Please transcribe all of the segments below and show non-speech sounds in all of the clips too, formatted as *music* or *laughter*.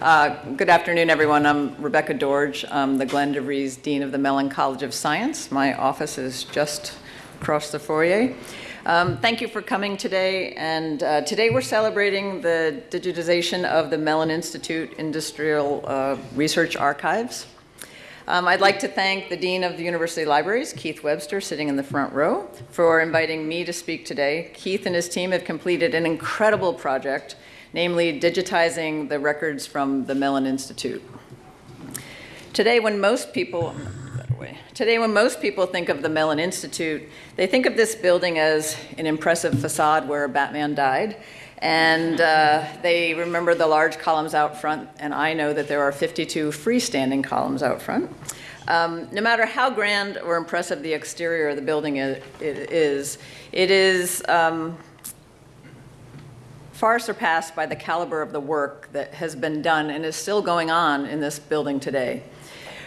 Uh, good afternoon, everyone. I'm Rebecca Doerge. I'm the Glen de Vries Dean of the Mellon College of Science. My office is just across the foyer. Um, thank you for coming today. And uh, today we're celebrating the digitization of the Mellon Institute Industrial uh, Research Archives. Um, I'd like to thank the Dean of the University Libraries, Keith Webster, sitting in the front row, for inviting me to speak today. Keith and his team have completed an incredible project namely digitizing the records from the Mellon Institute. Today, when most people, today when most people think of the Mellon Institute, they think of this building as an impressive facade where Batman died, and uh, they remember the large columns out front, and I know that there are 52 freestanding columns out front. Um, no matter how grand or impressive the exterior of the building is, it is um, far surpassed by the caliber of the work that has been done and is still going on in this building today.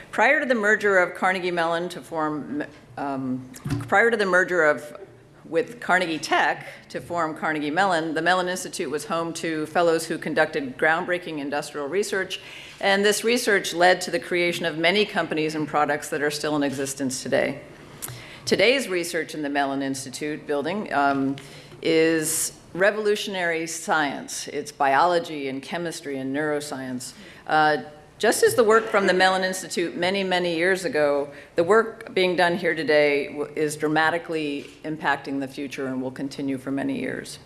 Prior to the merger of Carnegie Mellon to form, um, prior to the merger of with Carnegie Tech to form Carnegie Mellon, the Mellon Institute was home to fellows who conducted groundbreaking industrial research, and this research led to the creation of many companies and products that are still in existence today. Today's research in the Mellon Institute building um, is revolutionary science. It's biology and chemistry and neuroscience. Uh, just as the work from the Mellon Institute many, many years ago, the work being done here today is dramatically impacting the future and will continue for many years.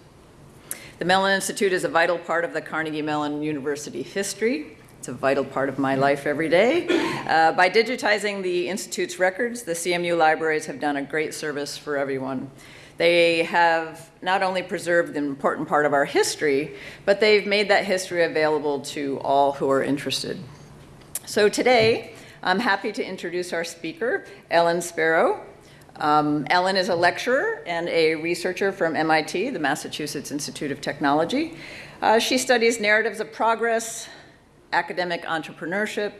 The Mellon Institute is a vital part of the Carnegie Mellon University history. It's a vital part of my life every day. Uh, by digitizing the Institute's records, the CMU libraries have done a great service for everyone. They have not only preserved an important part of our history, but they've made that history available to all who are interested. So today, I'm happy to introduce our speaker, Ellan Spero. Um, Ellen is a lecturer and a researcher from MIT, the Massachusetts Institute of Technology. Uh, she studies narratives of progress, academic entrepreneurship,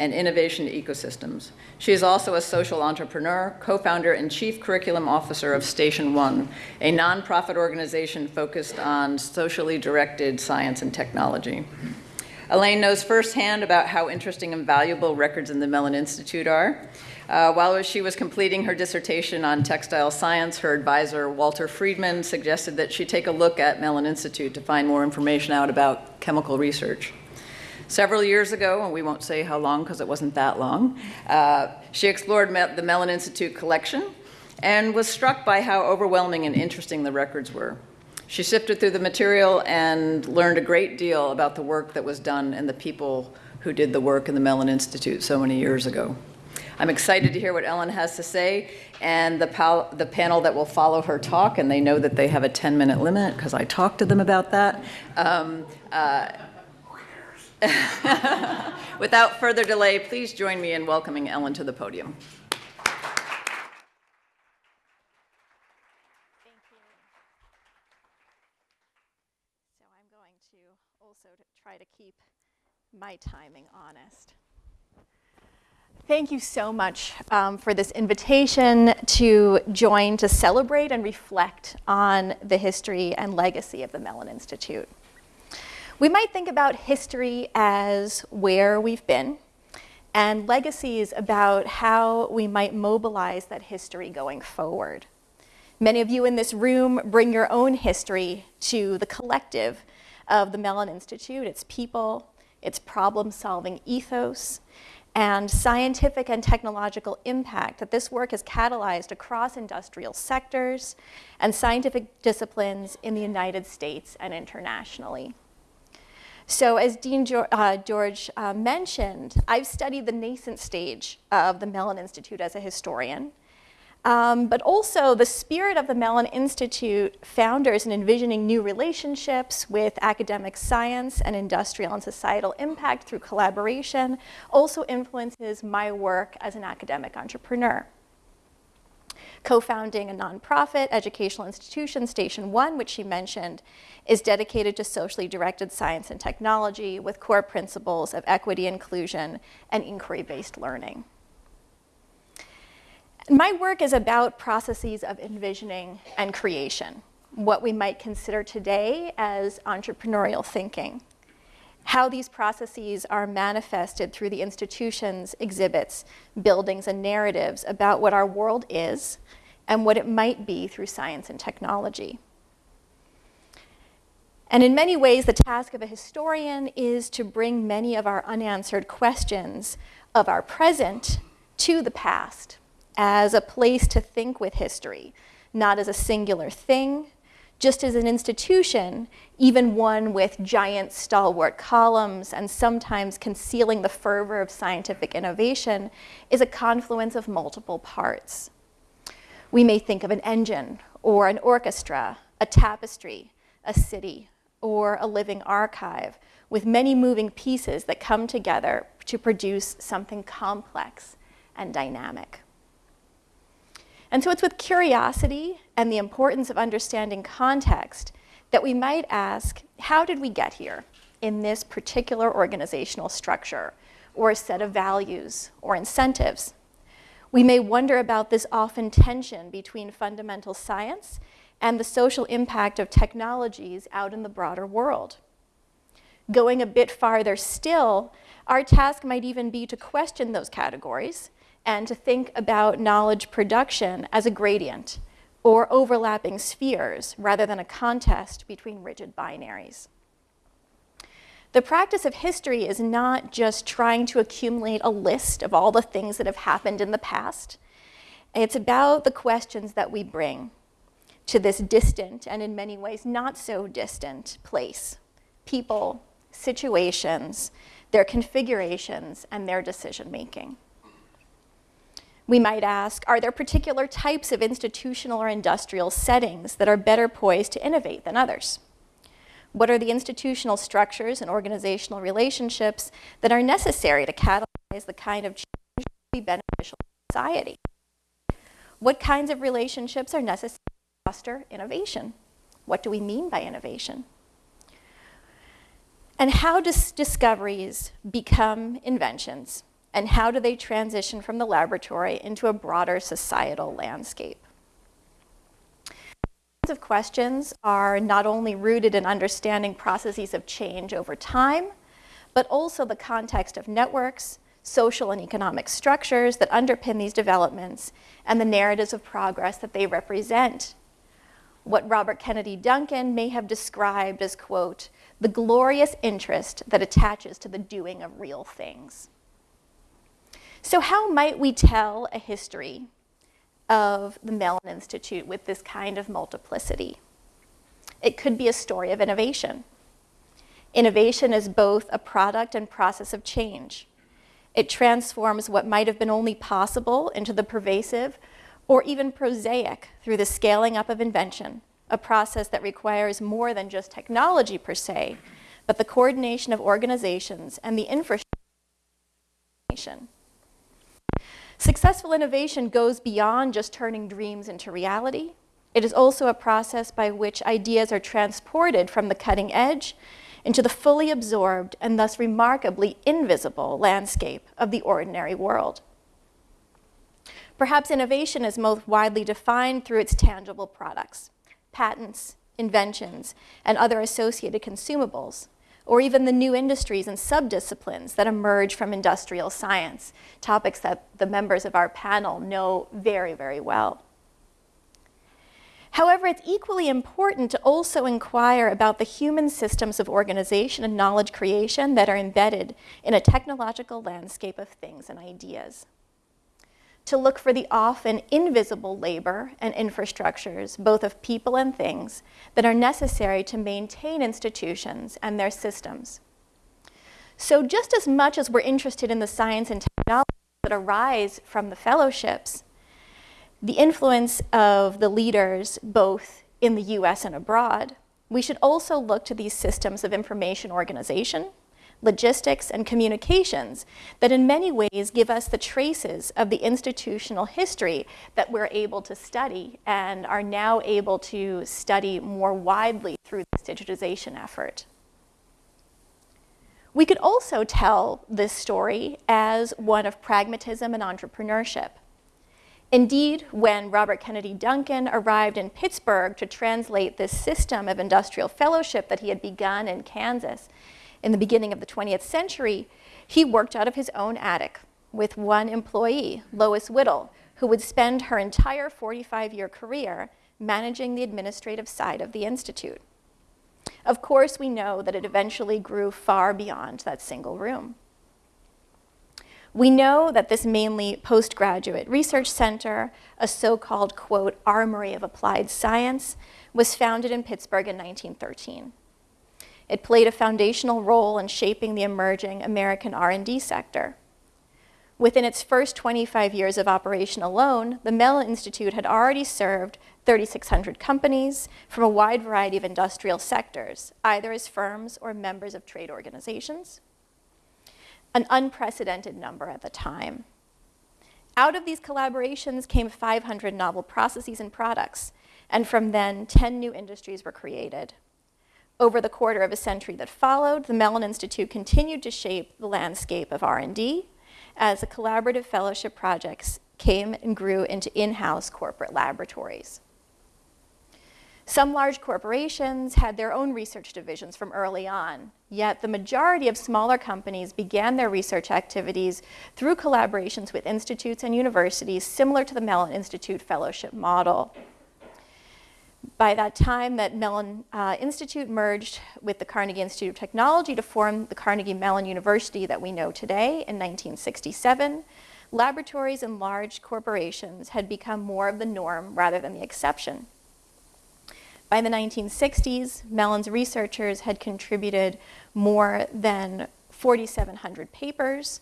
and innovation ecosystems. She is also a social entrepreneur, co-founder and chief curriculum officer of Station One, a nonprofit organization focused on socially directed science and technology. Elaine knows firsthand about how interesting and valuable records in the Mellon Institute are. Uh, while she was completing her dissertation on textile science, her advisor, Walter Friedman, suggested that she take a look at Mellon Institute to find more information out about chemical research. Several years ago, and we won't say how long because it wasn't that long, uh, she explored the Mellon Institute collection and was struck by how overwhelming and interesting the records were. She sifted through the material and learned a great deal about the work that was done and the people who did the work in the Mellon Institute so many years ago. I'm excited to hear what Ellen has to say and the, the panel that will follow her talk, and they know that they have a 10-minute limit because I talked to them about that. Um, uh, *laughs* Without further delay, please join me in welcoming Ellen to the podium. Thank you. So I'm going to also try to keep my timing honest. Thank you so much um, for this invitation to join to celebrate and reflect on the history and legacy of the Mellon Institute. We might think about history as where we've been, and legacies about how we might mobilize that history going forward. Many of you in this room bring your own history to the collective of the Mellon Institute, its people, its problem-solving ethos, and scientific and technological impact that this work has catalyzed across industrial sectors and scientific disciplines in the United States and internationally. So as Dean uh, George uh, mentioned, I've studied the nascent stage of the Mellon Institute as a historian, um, but also the spirit of the Mellon Institute founders in envisioning new relationships with academic science and industrial and societal impact through collaboration also influences my work as an academic entrepreneur co-founding a nonprofit educational institution, Station One, which she mentioned, is dedicated to socially directed science and technology with core principles of equity, inclusion, and inquiry-based learning. My work is about processes of envisioning and creation, what we might consider today as entrepreneurial thinking how these processes are manifested through the institutions, exhibits, buildings, and narratives about what our world is and what it might be through science and technology. And in many ways, the task of a historian is to bring many of our unanswered questions of our present to the past as a place to think with history, not as a singular thing, just as an institution, even one with giant stalwart columns and sometimes concealing the fervor of scientific innovation, is a confluence of multiple parts. We may think of an engine or an orchestra, a tapestry, a city, or a living archive with many moving pieces that come together to produce something complex and dynamic. And so it's with curiosity and the importance of understanding context that we might ask, how did we get here in this particular organizational structure or a set of values or incentives? We may wonder about this often tension between fundamental science and the social impact of technologies out in the broader world. Going a bit farther still, our task might even be to question those categories and to think about knowledge production as a gradient or overlapping spheres rather than a contest between rigid binaries. The practice of history is not just trying to accumulate a list of all the things that have happened in the past. It's about the questions that we bring to this distant and in many ways not so distant place. People, situations, their configurations, and their decision making. We might ask, are there particular types of institutional or industrial settings that are better poised to innovate than others? What are the institutional structures and organizational relationships that are necessary to catalyze the kind of change that be beneficial to society? What kinds of relationships are necessary to foster innovation? What do we mean by innovation? And how does discoveries become inventions? And how do they transition from the laboratory into a broader societal landscape? These of questions are not only rooted in understanding processes of change over time, but also the context of networks, social and economic structures that underpin these developments, and the narratives of progress that they represent. What Robert Kennedy Duncan may have described as, quote, the glorious interest that attaches to the doing of real things. So how might we tell a history of the Mellon Institute with this kind of multiplicity? It could be a story of innovation. Innovation is both a product and process of change. It transforms what might have been only possible into the pervasive or even prosaic through the scaling up of invention, a process that requires more than just technology per se, but the coordination of organizations and the infrastructure Successful innovation goes beyond just turning dreams into reality. It is also a process by which ideas are transported from the cutting edge into the fully absorbed and thus remarkably invisible landscape of the ordinary world. Perhaps innovation is most widely defined through its tangible products, patents, inventions, and other associated consumables, or even the new industries and subdisciplines that emerge from industrial science, topics that the members of our panel know very, very well. However, it's equally important to also inquire about the human systems of organization and knowledge creation that are embedded in a technological landscape of things and ideas to look for the often invisible labor and infrastructures, both of people and things, that are necessary to maintain institutions and their systems. So just as much as we're interested in the science and technology that arise from the fellowships, the influence of the leaders both in the US and abroad, we should also look to these systems of information organization logistics, and communications that in many ways give us the traces of the institutional history that we're able to study and are now able to study more widely through this digitization effort. We could also tell this story as one of pragmatism and entrepreneurship. Indeed, when Robert Kennedy Duncan arrived in Pittsburgh to translate this system of industrial fellowship that he had begun in Kansas, in the beginning of the 20th century, he worked out of his own attic with one employee, Lois Whittle, who would spend her entire 45 year career managing the administrative side of the Institute. Of course, we know that it eventually grew far beyond that single room. We know that this mainly postgraduate research center, a so-called, quote, armory of applied science, was founded in Pittsburgh in 1913. It played a foundational role in shaping the emerging American R&D sector. Within its first 25 years of operation alone, the Mellon Institute had already served 3,600 companies from a wide variety of industrial sectors, either as firms or members of trade organizations, an unprecedented number at the time. Out of these collaborations came 500 novel processes and products, and from then, 10 new industries were created. Over the quarter of a century that followed, the Mellon Institute continued to shape the landscape of R&D as the collaborative fellowship projects came and grew into in-house corporate laboratories. Some large corporations had their own research divisions from early on, yet the majority of smaller companies began their research activities through collaborations with institutes and universities similar to the Mellon Institute fellowship model. By that time, that Mellon uh, Institute merged with the Carnegie Institute of Technology to form the Carnegie Mellon University that we know today in 1967. Laboratories in large corporations had become more of the norm rather than the exception. By the 1960s, Mellon's researchers had contributed more than 4,700 papers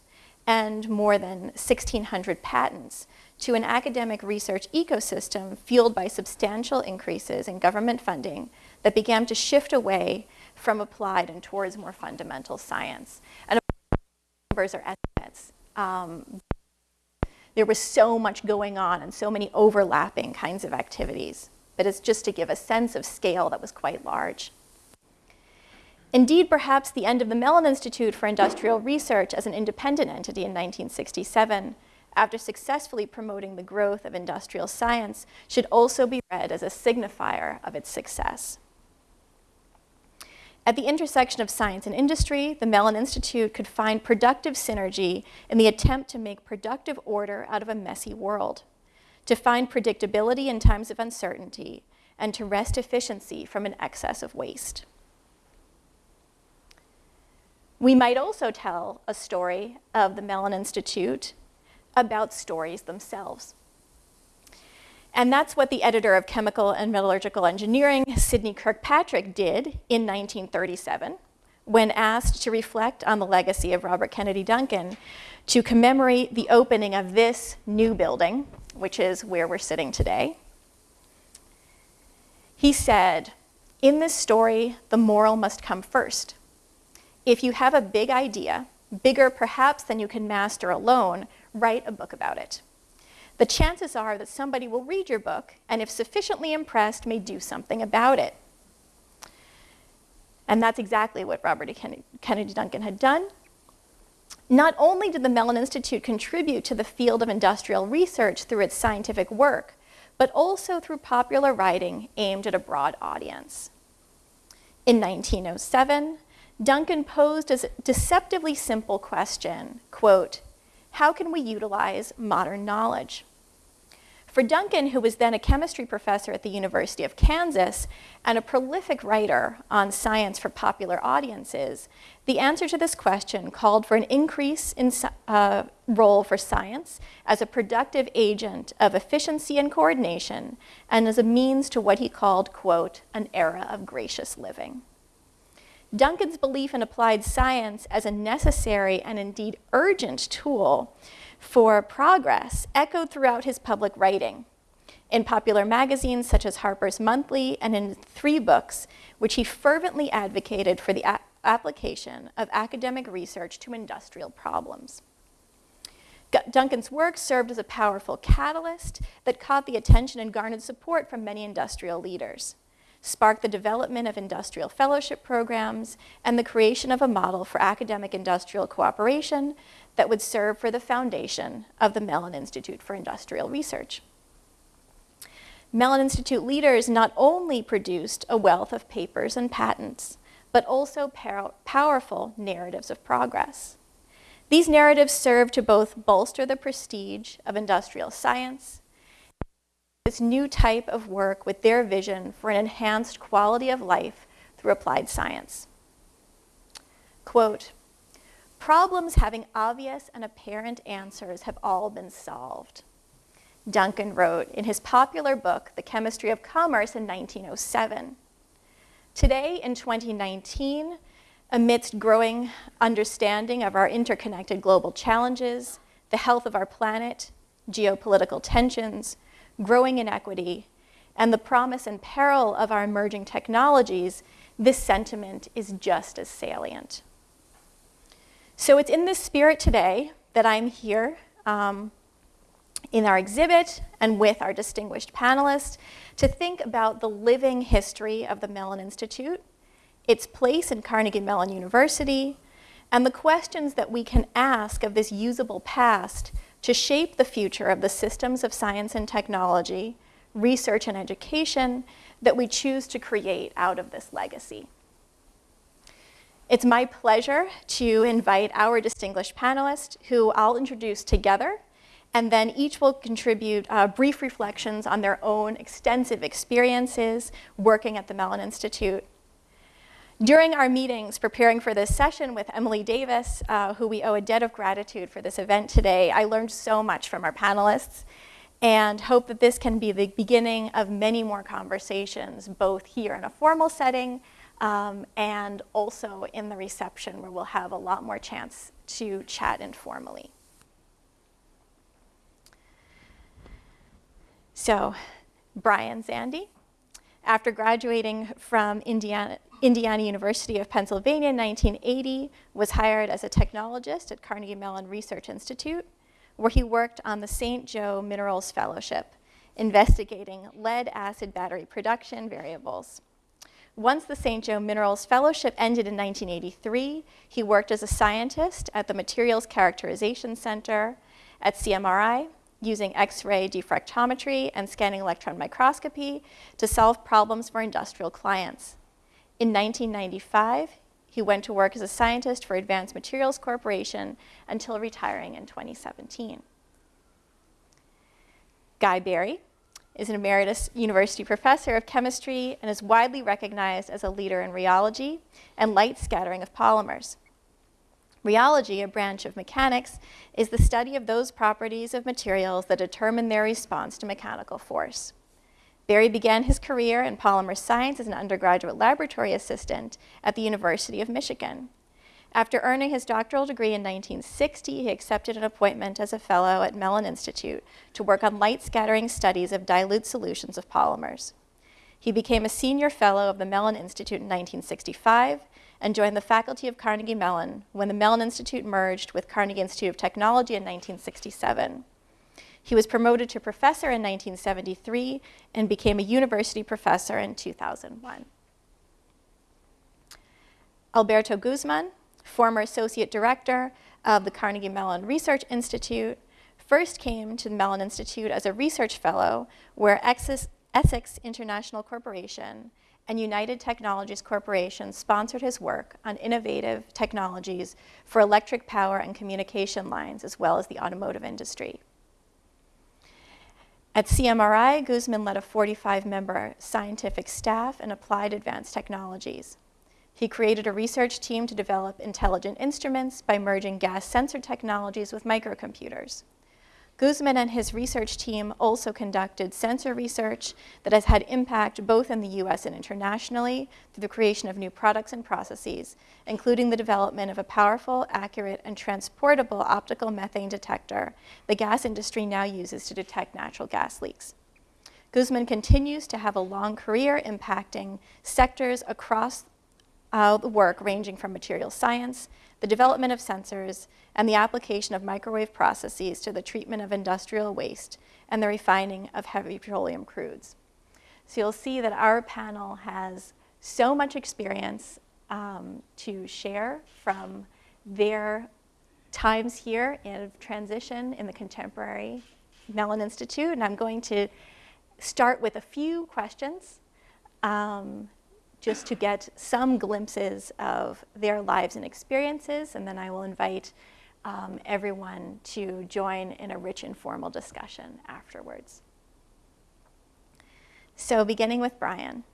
and more than 1,600 patents to an academic research ecosystem fueled by substantial increases in government funding that began to shift away from applied and towards more fundamental science. And numbers are estimates. Um, there was so much going on and so many overlapping kinds of activities but it's just to give a sense of scale that was quite large. Indeed, perhaps the end of the Mellon Institute for Industrial Research as an independent entity in 1967, after successfully promoting the growth of industrial science, should also be read as a signifier of its success. At the intersection of science and industry, the Mellon Institute could find productive synergy in the attempt to make productive order out of a messy world to find predictability in times of uncertainty, and to wrest efficiency from an excess of waste. We might also tell a story of the Mellon Institute about stories themselves. And that's what the editor of Chemical and Metallurgical Engineering, Sidney Kirkpatrick, did in 1937 when asked to reflect on the legacy of Robert Kennedy Duncan to commemorate the opening of this new building which is where we're sitting today. He said, in this story, the moral must come first. If you have a big idea, bigger perhaps than you can master alone, write a book about it. The chances are that somebody will read your book and if sufficiently impressed may do something about it. And that's exactly what Robert Kennedy Duncan had done. Not only did the Mellon Institute contribute to the field of industrial research through its scientific work, but also through popular writing aimed at a broad audience. In 1907, Duncan posed a deceptively simple question, quote, how can we utilize modern knowledge? For Duncan, who was then a chemistry professor at the University of Kansas and a prolific writer on science for popular audiences, the answer to this question called for an increase in uh, role for science as a productive agent of efficiency and coordination and as a means to what he called, quote, an era of gracious living. Duncan's belief in applied science as a necessary and indeed urgent tool for progress echoed throughout his public writing in popular magazines such as Harper's Monthly and in three books, which he fervently advocated for the application of academic research to industrial problems. Duncan's work served as a powerful catalyst that caught the attention and garnered support from many industrial leaders, sparked the development of industrial fellowship programs, and the creation of a model for academic industrial cooperation that would serve for the foundation of the Mellon Institute for Industrial Research. Mellon Institute leaders not only produced a wealth of papers and patents, but also powerful narratives of progress. These narratives serve to both bolster the prestige of industrial science, this new type of work with their vision for an enhanced quality of life through applied science. Quote, problems having obvious and apparent answers have all been solved. Duncan wrote in his popular book, The Chemistry of Commerce in 1907. Today, in 2019, amidst growing understanding of our interconnected global challenges, the health of our planet, geopolitical tensions, growing inequity, and the promise and peril of our emerging technologies, this sentiment is just as salient. So it's in this spirit today that I'm here um, in our exhibit and with our distinguished panelists to think about the living history of the Mellon Institute its place in Carnegie Mellon University, and the questions that we can ask of this usable past to shape the future of the systems of science and technology, research and education that we choose to create out of this legacy. It's my pleasure to invite our distinguished panelists who I'll introduce together and then each will contribute uh, brief reflections on their own extensive experiences working at the Mellon Institute during our meetings preparing for this session with Emily Davis, uh, who we owe a debt of gratitude for this event today, I learned so much from our panelists and hope that this can be the beginning of many more conversations, both here in a formal setting um, and also in the reception where we'll have a lot more chance to chat informally. So, Brian Zandi, after graduating from Indiana, Indiana University of Pennsylvania in 1980, was hired as a technologist at Carnegie Mellon Research Institute, where he worked on the St. Joe Minerals Fellowship, investigating lead acid battery production variables. Once the St. Joe Minerals Fellowship ended in 1983, he worked as a scientist at the Materials Characterization Center at CMRI, using X-ray diffractometry and scanning electron microscopy to solve problems for industrial clients. In 1995, he went to work as a scientist for Advanced Materials Corporation until retiring in 2017. Guy Berry is an emeritus university professor of chemistry and is widely recognized as a leader in rheology and light scattering of polymers. Rheology, a branch of mechanics, is the study of those properties of materials that determine their response to mechanical force. Berry began his career in polymer science as an undergraduate laboratory assistant at the University of Michigan. After earning his doctoral degree in 1960, he accepted an appointment as a fellow at Mellon Institute to work on light scattering studies of dilute solutions of polymers. He became a senior fellow of the Mellon Institute in 1965 and joined the faculty of Carnegie Mellon when the Mellon Institute merged with Carnegie Institute of Technology in 1967. He was promoted to professor in 1973 and became a university professor in 2001. Alberto Guzman, former associate director of the Carnegie Mellon Research Institute, first came to the Mellon Institute as a research fellow where Essex International Corporation and United Technologies Corporation sponsored his work on innovative technologies for electric power and communication lines, as well as the automotive industry. At CMRI, Guzman led a 45-member scientific staff and applied advanced technologies. He created a research team to develop intelligent instruments by merging gas sensor technologies with microcomputers. Guzman and his research team also conducted sensor research that has had impact both in the US and internationally through the creation of new products and processes, including the development of a powerful, accurate, and transportable optical methane detector the gas industry now uses to detect natural gas leaks. Guzman continues to have a long career impacting sectors across uh, the work ranging from material science, the development of sensors, and the application of microwave processes to the treatment of industrial waste and the refining of heavy petroleum crudes. So you'll see that our panel has so much experience um, to share from their times here in transition in the contemporary Mellon Institute, and I'm going to start with a few questions um, just to get some glimpses of their lives and experiences, and then I will invite um, everyone to join in a rich informal discussion afterwards. So, beginning with Brian.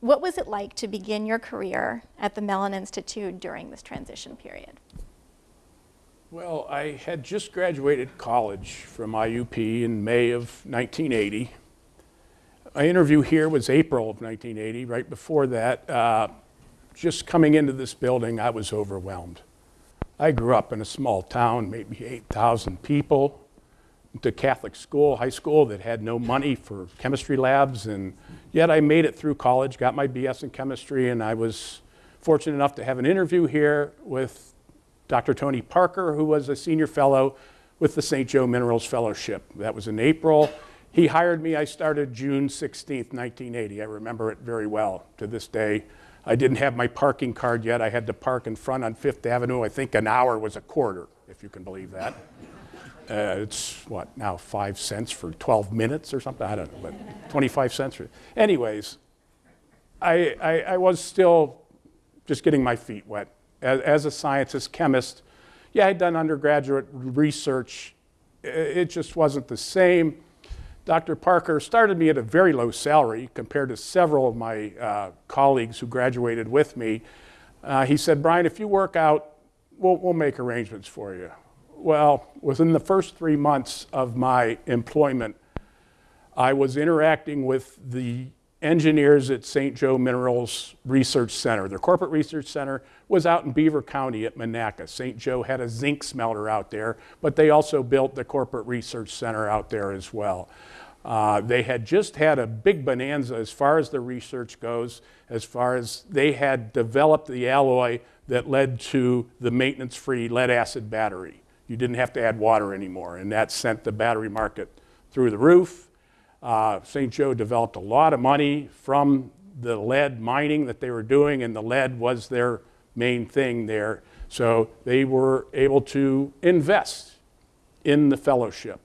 What was it like to begin your career at the Mellon Institute during this transition period? Well, I had just graduated college from IUP in May of 1980. My interview here was April of 1980. Right before that, uh, just coming into this building, I was overwhelmed. I grew up in a small town, maybe 8,000 people, to Catholic school, high school that had no money for chemistry labs, and yet I made it through college, got my BS in chemistry, and I was fortunate enough to have an interview here with Dr. Tony Parker, who was a senior fellow with the St. Joe Minerals Fellowship. That was in April. He hired me. I started June 16th, 1980. I remember it very well to this day. I didn't have my parking card yet. I had to park in front on Fifth Avenue. I think an hour was a quarter, if you can believe that. Uh, it's what now five cents for 12 minutes or something. I don't know, but 25 cents. For, anyways, I, I, I was still just getting my feet wet as, as a scientist, chemist. Yeah, I'd done undergraduate research. It just wasn't the same. Dr. Parker started me at a very low salary compared to several of my uh, colleagues who graduated with me. Uh, he said, Brian, if you work out, we'll, we'll make arrangements for you. Well, within the first three months of my employment, I was interacting with the engineers at St. Joe Minerals Research Center. Their corporate research center was out in Beaver County at Monaca. St. Joe had a zinc smelter out there, but they also built the corporate research center out there as well. Uh, they had just had a big bonanza as far as the research goes, as far as they had developed the alloy that led to the maintenance free lead acid battery. You didn't have to add water anymore, and that sent the battery market through the roof. Uh, St. Joe developed a lot of money from the lead mining that they were doing, and the lead was their main thing there. So they were able to invest in the fellowship.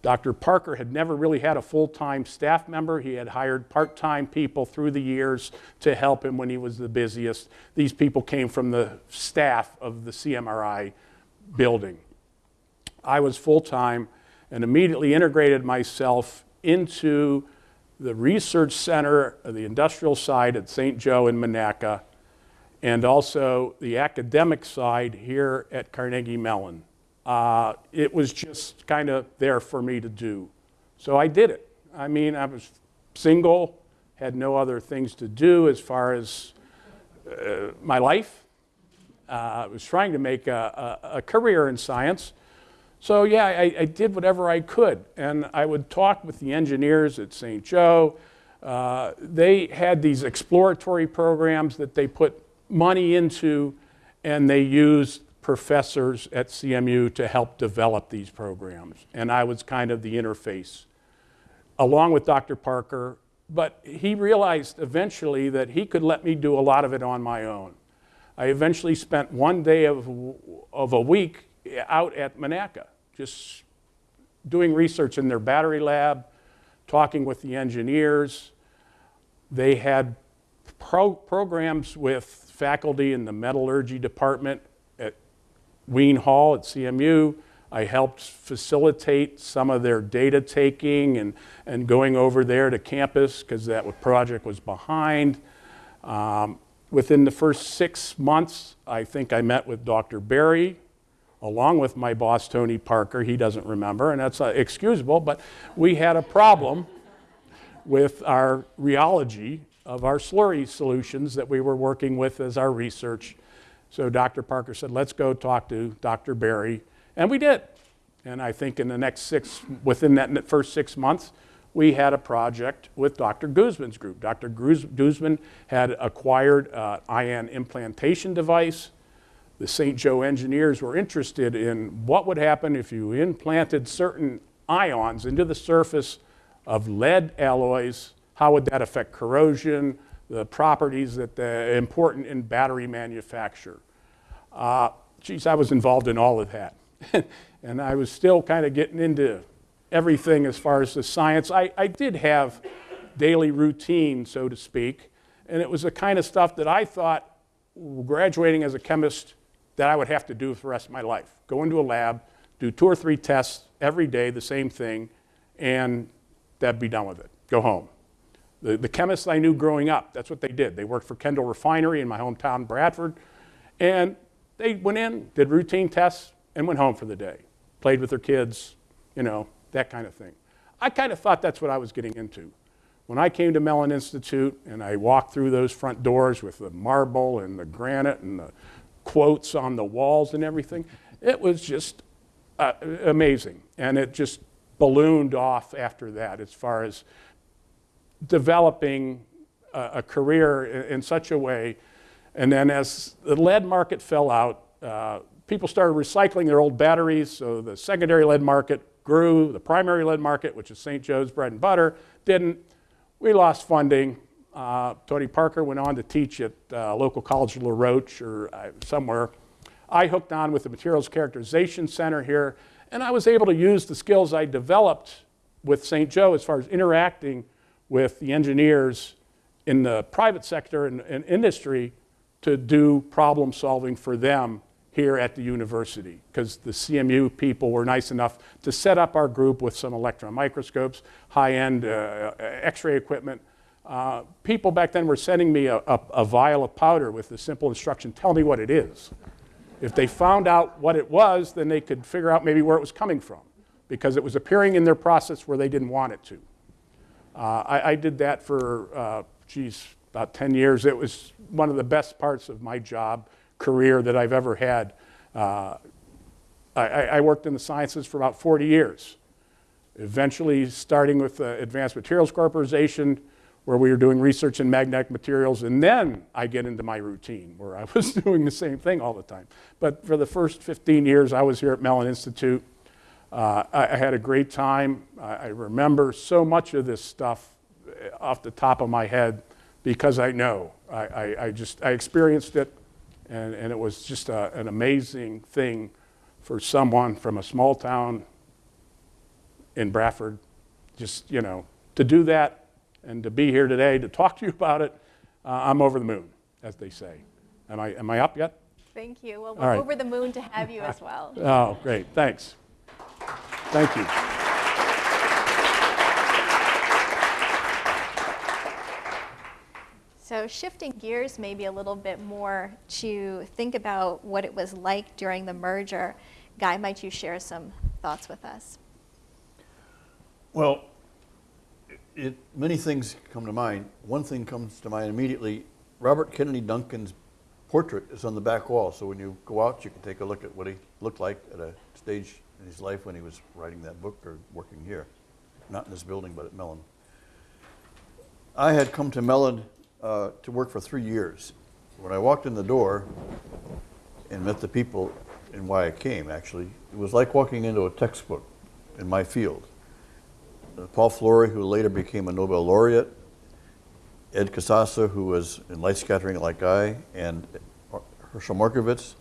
Dr. Parker had never really had a full time staff member. He had hired part time people through the years to help him when he was the busiest. These people came from the staff of the CMRI building. I was full time and immediately integrated myself into the research center the industrial side at St. Joe in Monaca, and also the academic side here at Carnegie Mellon. Uh, it was just kind of there for me to do. So I did it. I mean, I was single, had no other things to do as far as uh, my life. Uh, I was trying to make a, a, a career in science. So yeah, I, I, did whatever I could. And I would talk with the engineers at St. Joe. Uh, they had these exploratory programs that they put money into, and they used professors at CMU to help develop these programs. And I was kind of the interface, along with Dr. Parker. But he realized eventually that he could let me do a lot of it on my own. I eventually spent one day of, of a week out at Monaca, just doing research in their battery lab, talking with the engineers. They had pro programs with faculty in the metallurgy department at Wean Hall at CMU. I helped facilitate some of their data taking and, and going over there to campus because that project was behind. Um, within the first six months, I think I met with Dr. Berry, along with my boss, Tony Parker. He doesn't remember, and that's uh, excusable, but we had a problem with our rheology of our slurry solutions that we were working with as our research so Dr. Parker said, let's go talk to Dr. Berry, And we did. And I think in the next six, within that first six months, we had a project with Dr. Guzman's group. Dr. Guzman had acquired an ion implantation device. The St. Joe engineers were interested in what would happen if you implanted certain ions into the surface of lead alloys. How would that affect corrosion? the properties that are important in battery manufacture. Uh, geez, I was involved in all of that. *laughs* and I was still kind of getting into everything as far as the science. I, I did have daily routine, so to speak. And it was the kind of stuff that I thought, graduating as a chemist, that I would have to do for the rest of my life. Go into a lab, do two or three tests every day, the same thing, and that'd be done with it. Go home. The, the chemists I knew growing up, that's what they did. They worked for Kendall Refinery in my hometown, Bradford, and they went in, did routine tests, and went home for the day. Played with their kids, you know, that kind of thing. I kind of thought that's what I was getting into. When I came to Mellon Institute and I walked through those front doors with the marble and the granite and the quotes on the walls and everything, it was just uh, amazing. And it just ballooned off after that as far as developing a, a career in, in, such a way. And then as the lead market fell out, uh, people started recycling their old batteries, so the secondary lead market grew. The primary lead market, which is St. Joe's bread and butter, didn't. We lost funding. Uh, Tony Parker went on to teach at uh, local college of La Roche or uh, somewhere. I hooked on with the Materials Characterization Center here, and I was able to use the skills I developed with St. Joe as far as interacting with the engineers in the private sector and, and industry to do problem solving for them here at the university because the CMU people were nice enough to set up our group with some electron microscopes, high-end uh, x-ray equipment. Uh, people back then were sending me a, a, a, vial of powder with the simple instruction, tell me what it is. If they found out what it was, then they could figure out maybe where it was coming from because it was appearing in their process where they didn't want it to. Uh, I, I, did that for, uh, geez, about 10 years. It was one of the best parts of my job career that I've ever had. Uh, I, I, worked in the sciences for about 40 years, eventually starting with the Advanced Materials Corporation, where we were doing research in magnetic materials, and then I get into my routine, where I *laughs* was doing the same thing all the time. But for the first 15 years, I was here at Mellon Institute. Uh, I, I, had a great time. I, I remember so much of this stuff off the top of my head because I know. I, I, I just, I experienced it and, and it was just a, an amazing thing for someone from a small town in Bradford, just, you know, to do that and to be here today to talk to you about it. Uh, I'm over the moon, as they say. Am I, am I up yet? Thank you. Well, we're right. over the moon to have you as well. *laughs* oh, great. Thanks. Thank you. So shifting gears maybe a little bit more to think about what it was like during the merger. Guy, might you share some thoughts with us? Well, it, many things come to mind. One thing comes to mind immediately. Robert Kennedy Duncan's portrait is on the back wall, so when you go out, you can take a look at what he looked like at a stage in his life when he was writing that book or working here. Not in this building, but at Mellon. I had come to Mellon uh, to work for three years. When I walked in the door and met the people and why I came, actually, it was like walking into a textbook in my field. Paul Flory, who later became a Nobel laureate, Ed Casassa, who was in light scattering like I, and Hershel Markovitz,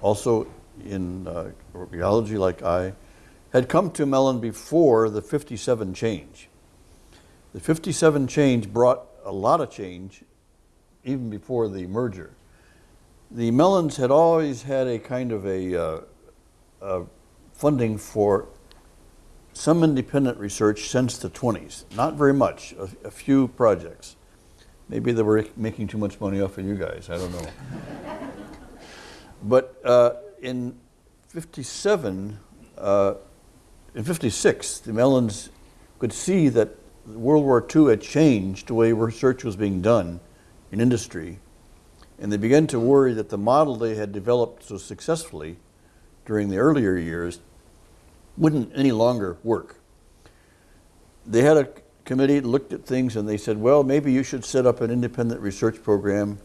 also in uh, rheology like I, had come to Mellon before the 57 change. The 57 change brought a lot of change even before the merger. The Mellons had always had a kind of a, uh, a funding for some independent research since the 20s. Not very much, a, a, few projects. Maybe they were making too much money off of you guys, I don't know. but uh, in 57, uh, in 56, the Mellons could see that World War II had changed the way research was being done in industry, and they began to worry that the model they had developed so successfully during the earlier years wouldn't any longer work. They had a committee looked at things and they said, well, maybe you should set up an independent research program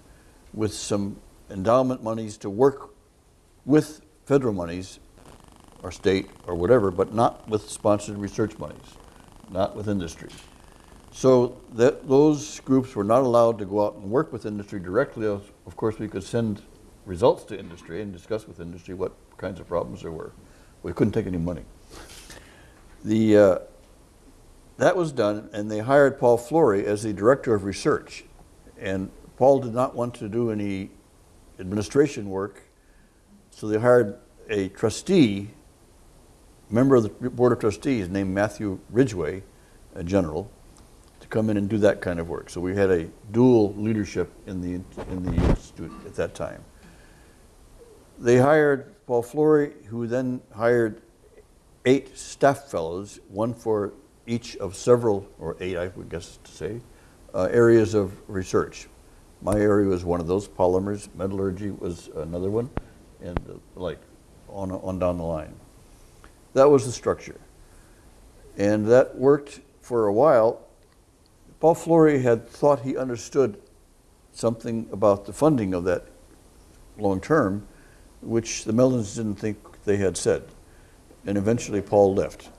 with some endowment monies to work with federal monies or state or whatever, but not with sponsored research monies, not with industry. So that, those groups were not allowed to go out and work with industry directly. Of course, we could send results to industry and discuss with industry what kinds of problems there were. We couldn't take any money. The, uh, that was done, and they hired Paul Flory as the director of research. And Paul did not want to do any administration work, so they hired a trustee, member of the board of trustees named Matthew Ridgway, a general, to come in and do that kind of work. So we had a dual leadership in the, in the institute at that time. They hired Paul Flory, who then hired eight staff fellows, one for each of several, or eight, I would guess to say, uh, areas of research. My area was one of those, polymers, metallurgy was another one, and uh, like on, on down the line. That was the structure. And that worked for a while. Paul Flory had thought he understood something about the funding of that long term, which the Mellons didn't think they had said. And eventually Paul left.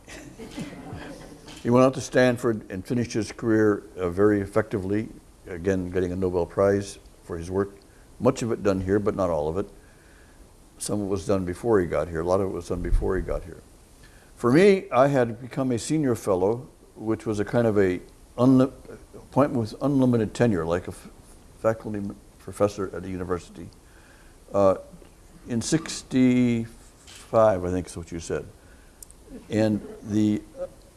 he went out to Stanford and finished his career uh, very effectively, again, getting a Nobel Prize for his work. Much of it done here, but not all of it. Some of it was done before he got here. A lot of it was done before he got here. For me, I had become a senior fellow, which was a kind of a appointment with unlimited tenure, like a faculty professor at a university. Uh, in 65, I think is what you said. And the,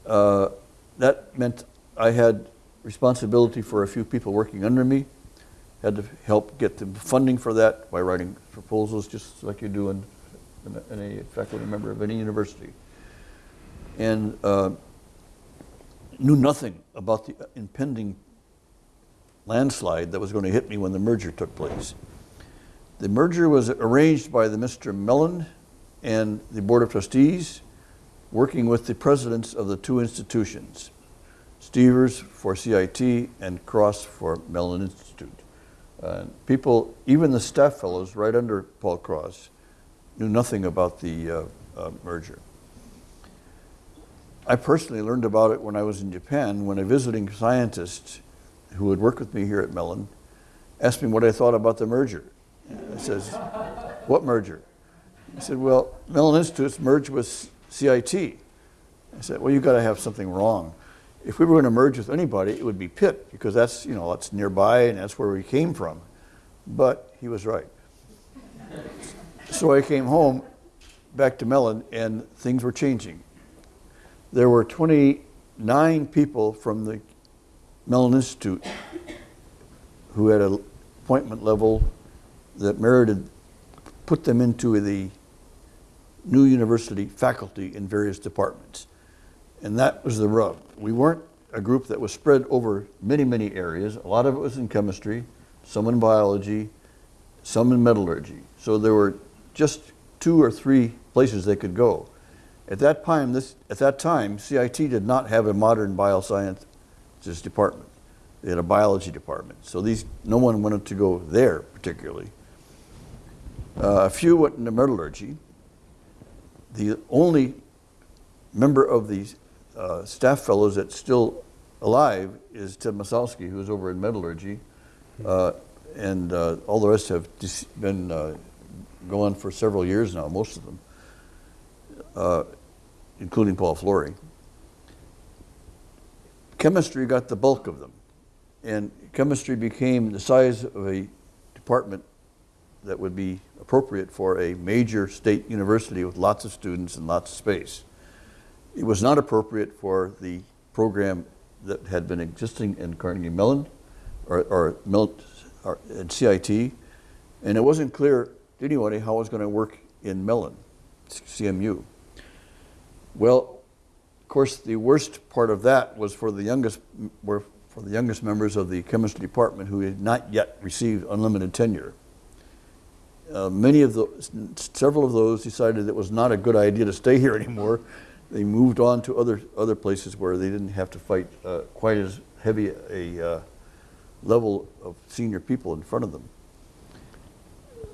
uh, that meant I had responsibility for a few people working under me, had to help get the funding for that by writing proposals, just like you do in, in faculty member of any university. And uh, knew nothing about the impending landslide that was going to hit me when the merger took place. The merger was arranged by the Mr. Mellon and the Board of Trustees, working with the presidents of the two institutions, Stevers for CIT and Cross for Mellon Institute. Uh, people, even the staff fellows right under Paul Cross, knew nothing about the uh, uh, merger. I personally learned about it when I was in Japan, when a visiting scientist who had worked with me here at Mellon asked me what I thought about the merger. I says, what merger? He said, well, Mellon Institute's merged with CIT. I said, well, you've got to have something wrong. If we were going to merge with anybody, it would be Pitt, because that's, you know, that's nearby and that's where we came from. But he was right. so I came home back to Mellon and things were changing. There were 29 people from the Mellon Institute who had an appointment level that merited, put them into the new university faculty in various departments. And that was the rub. We weren't a group that was spread over many, many areas. A lot of it was in chemistry, some in biology, some in metallurgy. So there were just two or three places they could go. At that time, this, at that time, CIT did not have a modern biosciences department. They had a biology department. So these, no one wanted to go there particularly. Uh, a few went into metallurgy. The only member of the uh, staff fellows that's still alive is Ted Massalski, who's over in metallurgy. Uh, and uh, all the rest have been uh, going for several years now, most of them, uh, including Paul Flory. Chemistry got the bulk of them. And chemistry became the size of a department that would be appropriate for a major state university with lots of students and lots of space. It was not appropriate for the program that had been existing in Carnegie Mellon or, or, or in CIT, and it wasn't clear to anybody how it was going to work in Mellon, CMU. Well, of course, the worst part of that was for the youngest, were for the youngest members of the chemistry department who had not yet received unlimited tenure. Uh, many of those, several of those decided it was not a good idea to stay here anymore. They moved on to other other places where they didn't have to fight uh, quite as heavy a uh, level of senior people in front of them.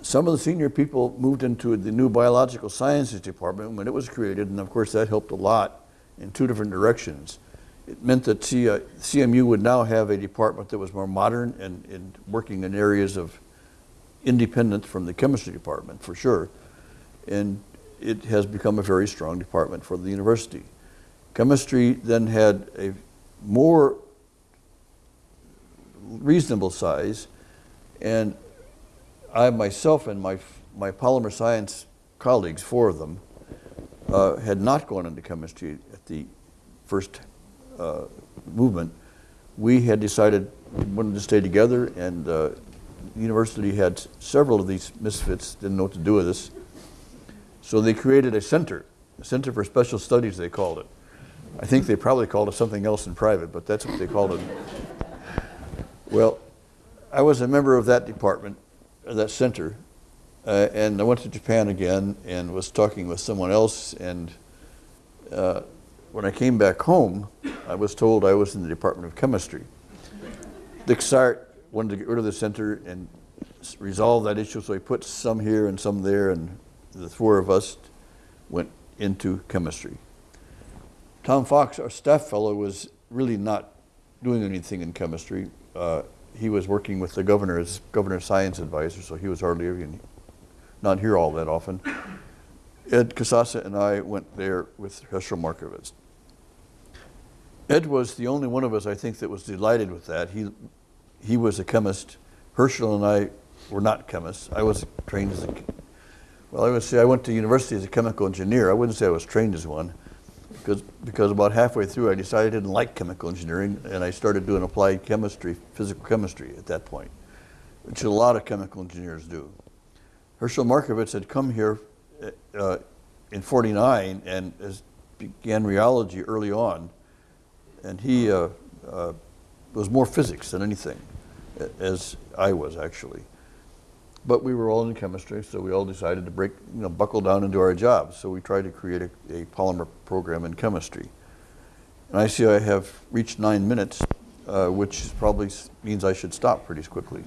Some of the senior people moved into the new biological sciences department when it was created, and of course that helped a lot in two different directions. It meant that CMU would now have a department that was more modern and, and working in areas of independent from the chemistry department for sure. And it has become a very strong department for the university. Chemistry then had a more reasonable size. And I myself and my, my polymer science colleagues, four of them, uh, had not gone into chemistry at the first uh, movement. We had decided we wanted to stay together, and uh, university had several of these misfits, didn't know what to do with us. So they created a center, a center for special studies, they called it. I think they probably called it something else in private, but that's what they called it. Well, I was a member of that department, that center, uh, and I went to Japan again and was talking with someone else. And uh, when I came back home, I was told I was in the Department of Chemistry. Dick Cyert wanted to get rid of the center and resolve that issue, so he put some here and some there, and the four of us went into chemistry. Tom Fox, our staff fellow, was really not doing anything in chemistry. Uh, he was working with the governor as governor's science advisor, so he was hardly even not here all that often. Ed Casasa and I went there with Hershel Markovitz. Ed was the only one of us, I think, that was delighted with that. He, he was a chemist. Hershel and I were not chemists. I was trained as a, well, I would say I went to university as a chemical engineer. I wouldn't say I was trained as one because, because about halfway through I decided I didn't like chemical engineering and I started doing applied chemistry, physical chemistry at that point, which a lot of chemical engineers do. Hershel Markovitz had come here uh, in 49 and began rheology early on. And he uh, uh, was more physics than anything, as I was actually. But we were all in chemistry, so we all decided to break, you know, buckle down and do our jobs. So we tried to create a, a polymer program in chemistry. And I see I have reached nine minutes, uh, which probably means I should stop pretty quickly.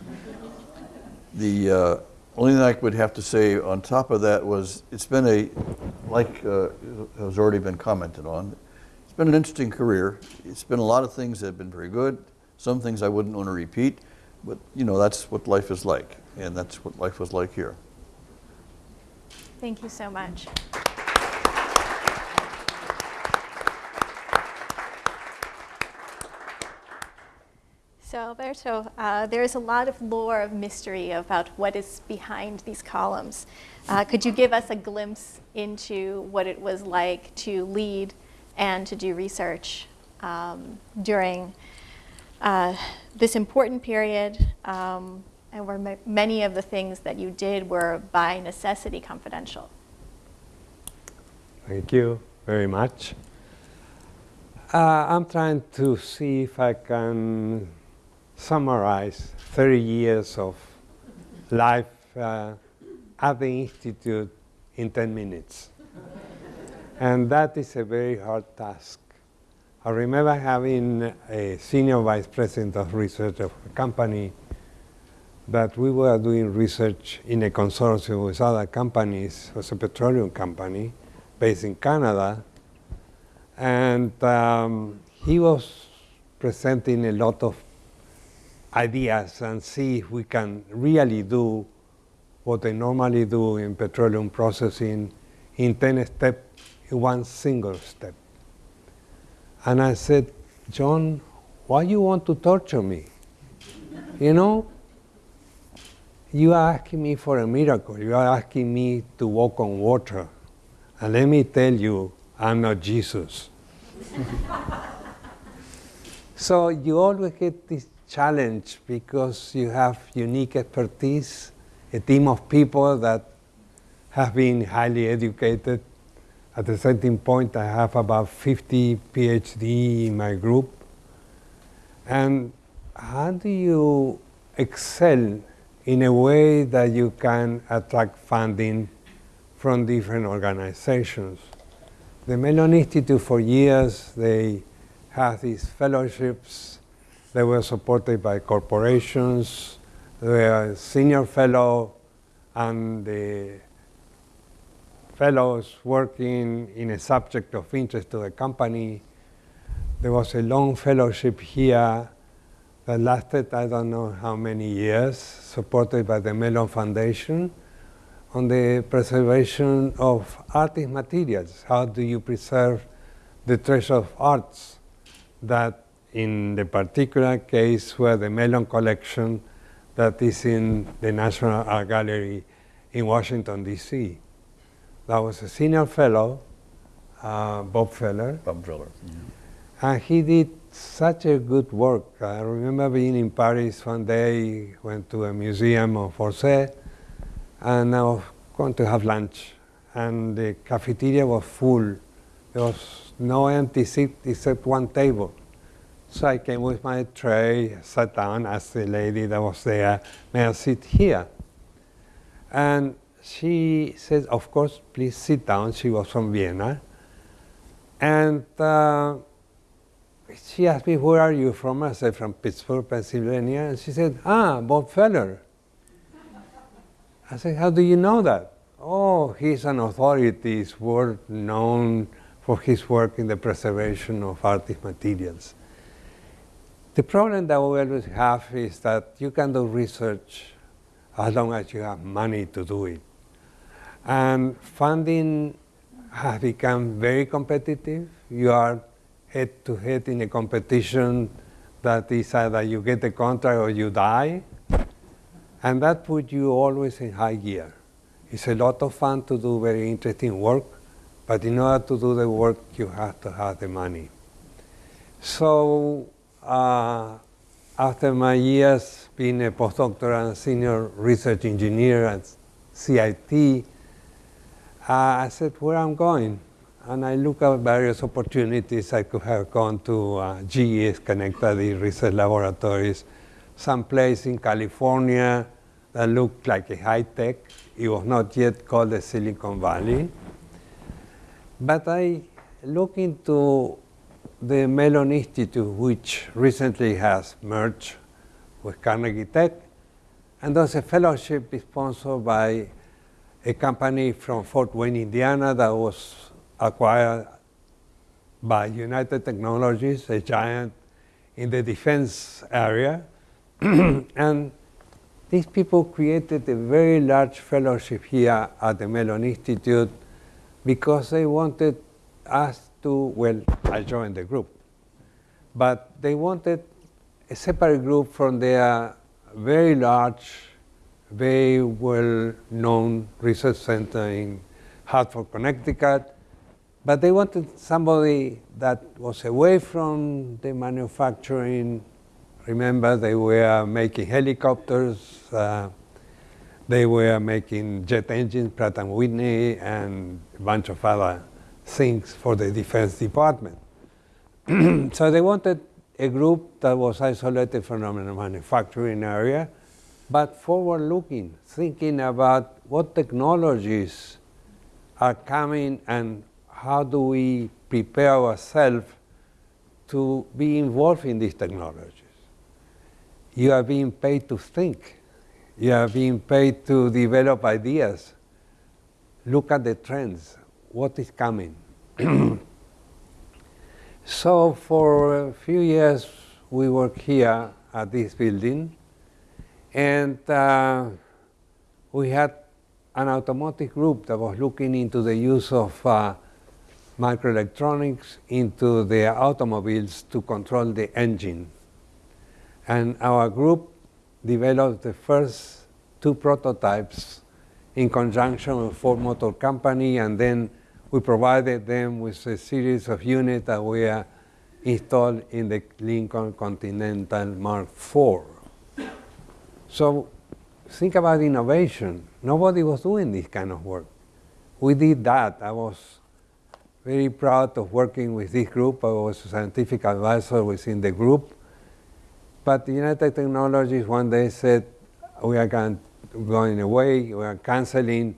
The uh, only thing I would have to say on top of that was it's been a, like uh, has already been commented on, it's been an interesting career. It's been a lot of things that have been very good, some things I wouldn't want to repeat, but you know, that's what life is like, and that's what life was like here. Thank you so much. So Alberto, uh, there's a lot of lore of mystery about what is behind these columns. Uh, could you give us a glimpse into what it was like to lead and to do research um, during uh, this important period, um, and where ma- many of the things that you did were by necessity confidential? Thank you very much. Uh, I'm trying to see if I can summarize 30 years of life uh, at the Institute in 10 minutes. and that is a very hard task. I remember having a senior vice president of research of a company that we were doing research in a consortium with other companies, it was a petroleum company based in Canada, and um, he was presenting a lot of ideas and see if we can really do what they normally do in petroleum processing in 10 steps in one single step. And I said, John, why you want to torture me? You know, you are asking me for a miracle. You are asking me to walk on water. And let me tell you, I'm not Jesus. *laughs* so you always get this challenge because you have unique expertise, a team of people that have been highly educated. At a certain point, I have about 50 PhD in my group. And how do you excel in a way that you can attract funding from different organizations? The Mellon Institute for years, they had these fellowships. They were supported by corporations. They were senior fellow and the fellows working in a subject of interest to the company. There was a long fellowship here that lasted I don't know how many years, supported by the Mellon Foundation on the preservation of artist materials. How do you preserve the treasure of arts that in the particular case where the Mellon collection that is in the National Art Gallery in Washington, D.C. That was a senior fellow, uh, Bob Feller, Bob Feller. and he did such a good work. I remember being in Paris one day, went to a museum of Orsay, and I was going to have lunch. And the cafeteria was full. There was no empty seat except one table. So I came with my tray, sat down, asked the lady that was there, may I sit here? And she says, of course, please sit down. She was from Vienna. And uh, she asked me, where are you from? I said, from Pittsburgh, Pennsylvania. And she said, ah, Bob Feller. I said, how do you know that? Oh, he's an authority, he's world known for his work in the preservation of artist materials. The problem that we always have is that you can do research as long as you have money to do it. And funding has become very competitive. You are head to head in a competition that is either you get the contract or you die. And that puts you always in high gear. It's a lot of fun to do very interesting work, but in order to do the work, you have to have the money. So, uh, after my years being a postdoctoral and senior research engineer at CIT, I said, where I'm going? And I looked at various opportunities. I could have gone to uh, GE Schenectady Research Laboratories, someplace in California that looked like a high tech. It was not yet called the Silicon Valley. But I looked into the Mellon Institute, which recently has merged with Carnegie Tech, and there's a fellowship sponsored by a company from Fort Wayne, Indiana, that was acquired by United Technologies, a giant in the defense area. *clears throat* and these people created a very large fellowship here at the Mellon Institute because they wanted us to, well, I joined the group, but they wanted a separate group from their very large, very well-known research center in Hartford, Connecticut, but they wanted somebody that was away from the manufacturing. Remember, they were making helicopters, uh, they were making jet engines, Pratt Whitney, and a bunch of other things for the Defense Department. *clears throat* so they wanted a group that was isolated from the manufacturing area, but forward-looking, thinking about what technologies are coming and how do we prepare ourselves to be involved in these technologies. You are being paid to think. You are being paid to develop ideas. Look at the trends. What is coming? *clears throat* so for a few years, we worked here at this building, and uh, we had an automotive group that was looking into the use of uh, microelectronics into the automobiles to control the engine. And our group developed the first two prototypes in conjunction with Ford Motor Company, and then we provided them with a series of units that were installed in the Lincoln Continental Mark IV. So think about innovation. Nobody was doing this kind of work. We did that. I was very proud of working with this group. I was a scientific advisor within the group. But United Technologies one day said, we are going away, we are canceling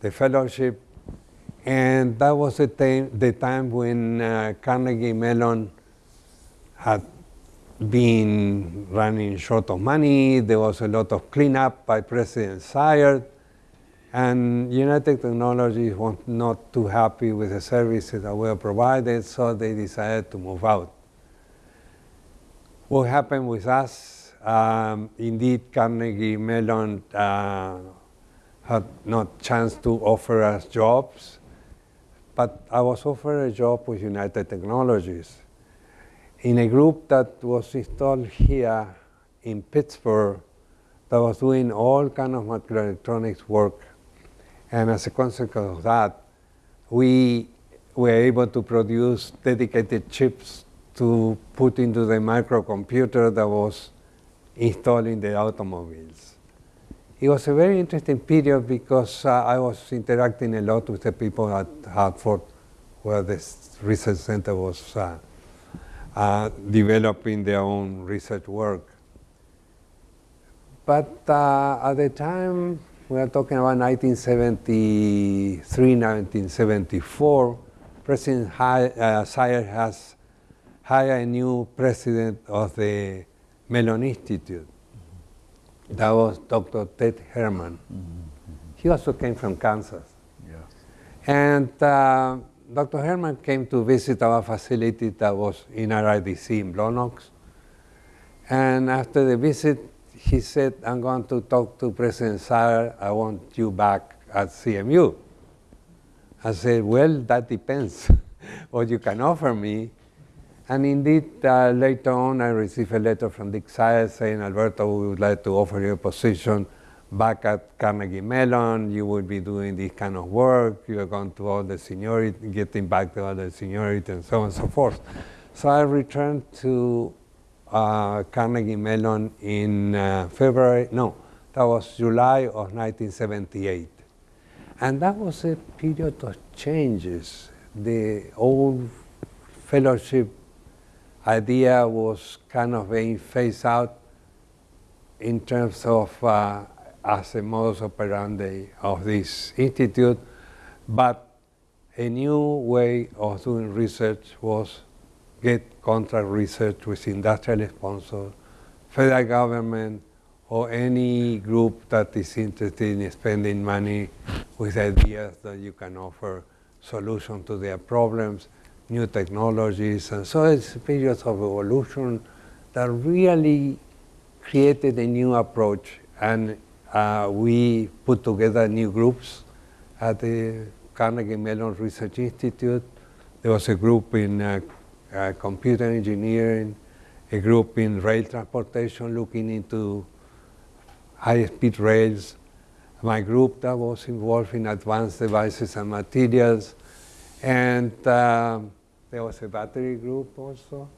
the fellowship. And that was the time, when uh, Carnegie Mellon had been running short of money. There was a lot of cleanup by President Cyert. And United Technologies was not too happy with the services that were provided, so they decided to move out. What happened with us? Um, indeed, Carnegie Mellon uh, had not chance to offer us jobs, but I was offered a job with United Technologies. In a group that was installed here in Pittsburgh that was doing all kind of microelectronics work. And as a consequence of that, we were able to produce dedicated chips to put into the microcomputer that was installed in the automobiles. It was a very interesting period because uh, I was interacting a lot with the people at Hartford, where this research center was uh, uh, developing their own research work. But uh, at the time, we are talking about 1973, 1974, President Hi- uh, Cyert has hired a new president of the Mellon Institute. That was Dr. Ted Herman. He also came from Kansas. Yeah. And uh, Dr. Herman came to visit our facility that was in RIDC in Blawnox. And after the visit, he said, I'm going to talk to President Cyert. I want you back at CMU. I said, Well, that depends *laughs* what you can offer me. And indeed, uh, later on, I received a letter from Dick Cyert saying, Alberto, we would like to offer you a position back at Carnegie Mellon. You would be doing this kind of work. You are going to all the seniority, getting back to all the seniority, and so on and so forth. So I returned to uh, Carnegie Mellon in uh, February, no, that was July of 1978. And that was a period of changes. The old fellowship idea was kind of being phased out in terms of uh, as a modus operandi of this institute, but a new way of doing research was get contract research with industrial sponsors, federal government, or any group that is interested in spending money with ideas that you can offer solutions to their problems, new technologies, and so it's a period of evolution that really created a new approach, and uh, we put together new groups at the Carnegie Mellon Research Institute. There was a group in uh, uh, computer engineering, a group in rail transportation looking into high-speed rails, my group that was involved in advanced devices and materials, and um, there was a battery group also.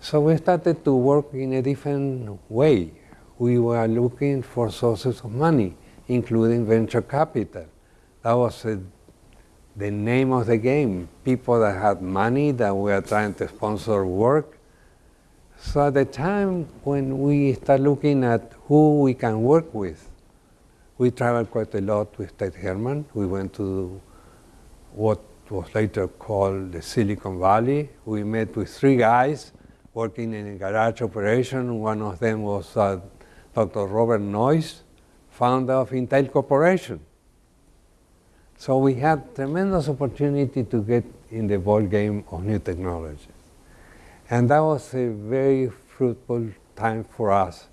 So we started to work in a different way. We were looking for sources of money, including venture capital. That was a, the name of the game. People that had money that were trying to sponsor work. So at the time when we start looking at who we can work with, we traveled quite a lot with Ted Herman. We went to what was later called the Silicon Valley. We met with three guys working in a garage operation. One of them was uh, Dr. Robert Noyce, founder of Intel Corporation. So we had tremendous opportunity to get in the ball game of new technologies. And that was a very fruitful time for us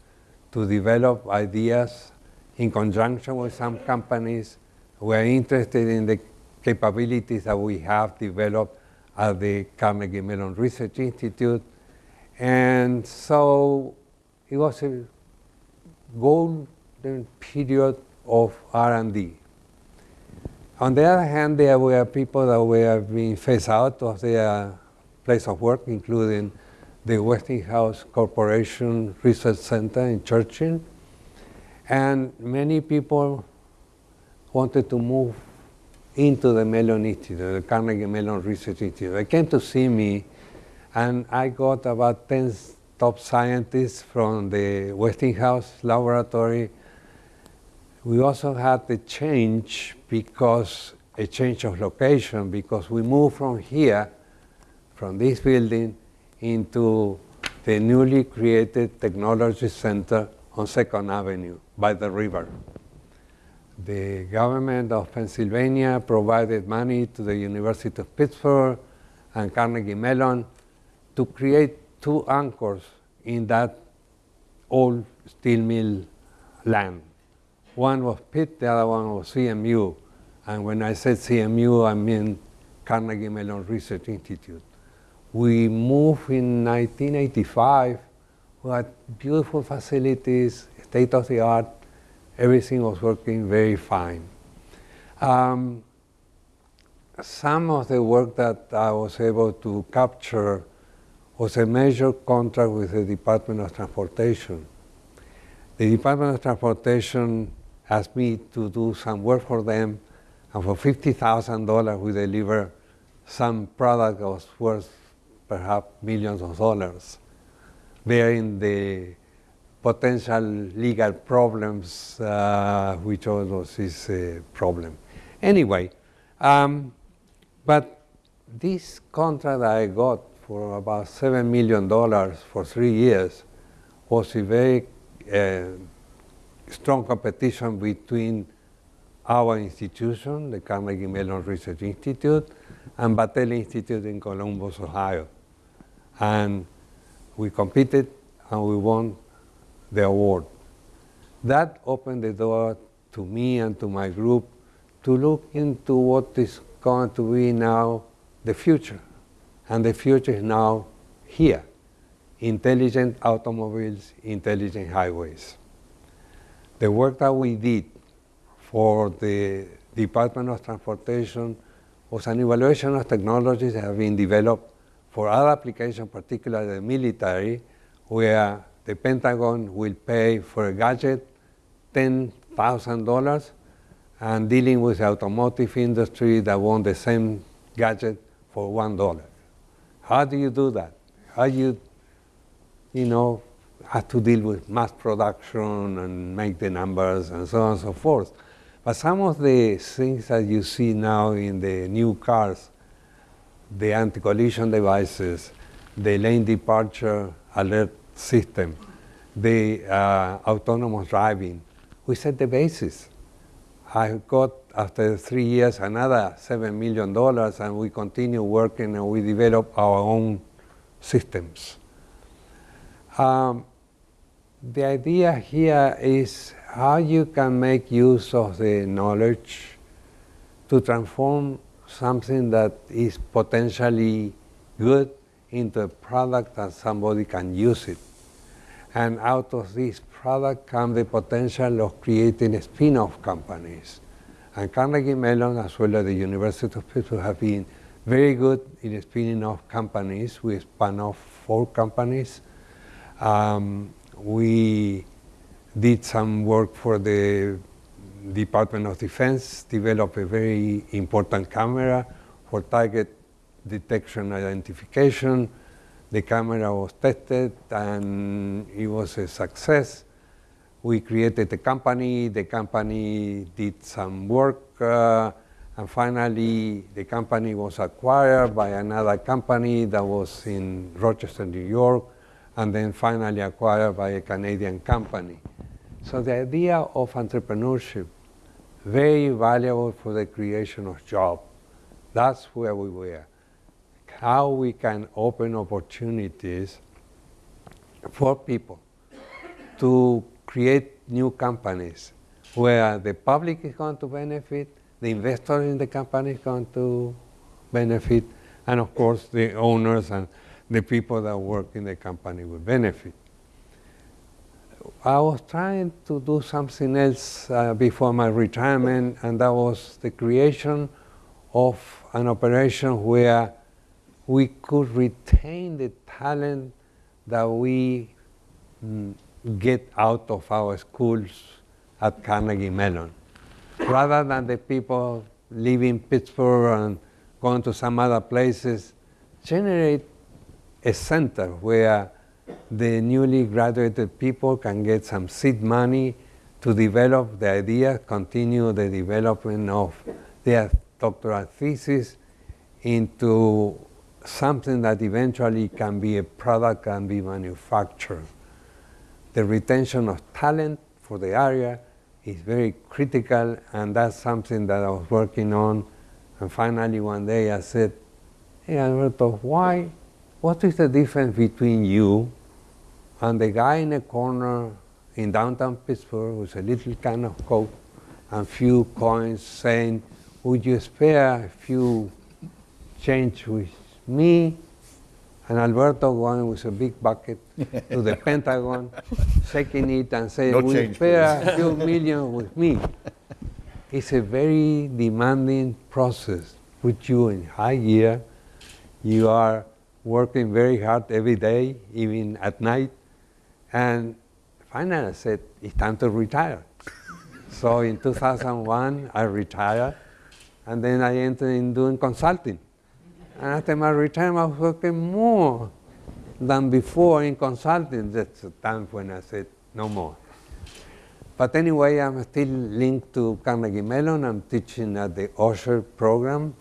to develop ideas in conjunction with some companies who are interested in the capabilities that we have developed at the Carnegie Mellon Research Institute. And so it was a golden period of R&D. On the other hand, there were people that were being phased out of their place of work, including the Westinghouse Corporation Research Center in Churchill. And many people wanted to move into the Mellon Institute, the Carnegie Mellon Research Institute. They came to see me, and I got about 10 top scientists from the Westinghouse laboratory. We also had the change because a change of location because we moved from here, from this building, into the newly created Technology Center on Second Avenue by the river. The government of Pennsylvania provided money to the University of Pittsburgh and Carnegie Mellon to create two anchors in that old steel mill land. One was Pitt, the other one was CMU. And when I said CMU, I mean Carnegie Mellon Research Institute. We moved in 1985. We had beautiful facilities, state of the art. Everything was working very fine. Um, some of the work that I was able to capture was a major contract with the Department of Transportation. The Department of Transportation asked me to do some work for them, and for $50,000 we deliver some product that was worth perhaps millions of dollars, bearing the potential legal problems uh, which always is a problem. Anyway, um, but this contract I got for about $7 million for three years was a very uh, strong competition between our institution, the Carnegie Mellon Research Institute, and Battelle Institute in Columbus, Ohio. And we competed and we won the award. That opened the door to me and to my group to look into what is going to be now the future. And the future is now here intelligent automobiles, intelligent highways. The work that we did for the Department of Transportation was an evaluation of technologies that have been developed for other applications, particularly the military, where the Pentagon will pay for a gadget $10,000 and dealing with the automotive industry that want the same gadget for $1. How do you do that? How you, you know, have to deal with mass production and make the numbers and so on and so forth. But some of the things that you see now in the new cars, the anti-collision devices, the lane departure alert system, the uh, autonomous driving, we set the basis. I got, after three years, another $7 million, and we continue working and we develop our own systems. Um, the idea here is how you can make use of the knowledge to transform something that is potentially good into a product that somebody can use it. And out of this product comes the potential of creating spin-off companies. And Carnegie Mellon, as well as the University of Pittsburgh, have been very good in spinning off companies. We spun off four companies. Um, we did some work for the Department of Defense, developed a very important camera for target detection identification. The camera was tested and it was a success. We created a company, the company did some work, uh, and finally the company was acquired by another company that was in Rochester, New York, and then finally acquired by a Canadian company. So the idea of entrepreneurship, very valuable for the creation of jobs. That's where we were. How we can open opportunities for people to create new companies where the public is going to benefit, the investor in the company is going to benefit, and of course the owners and the people that work in the company will benefit. I was trying to do something else uh, before my retirement, and that was the creation of an operation where we could retain the talent that we mm, get out of our schools at Carnegie Mellon. Rather than the people leaving Pittsburgh and going to some other places, generate a center where the newly graduated people can get some seed money to develop the idea, continue the development of their doctoral thesis into something that eventually can be a product can be manufactured. The retention of talent for the area is very critical and that's something that I was working on and finally one day I said, hey Alberto, why, what is the difference between you and the guy in the corner in downtown Pittsburgh with a little can of Coke and few coins saying, would you spare a few change with me and Alberto going with a big bucket to the *laughs* Pentagon, shaking it and saying, No "Will change, spare please." a few million with me?" It's a very demanding process. Put you in high gear. You are working very hard every day, even at night. And finally, I said, "It's time to retire." so in 2001, I retired, and then I entered in doing consulting. And after my retirement, I was working more than before in consulting. That's the time when I said, no more. But anyway, I'm still linked to Carnegie Mellon. I'm teaching at the Osher program,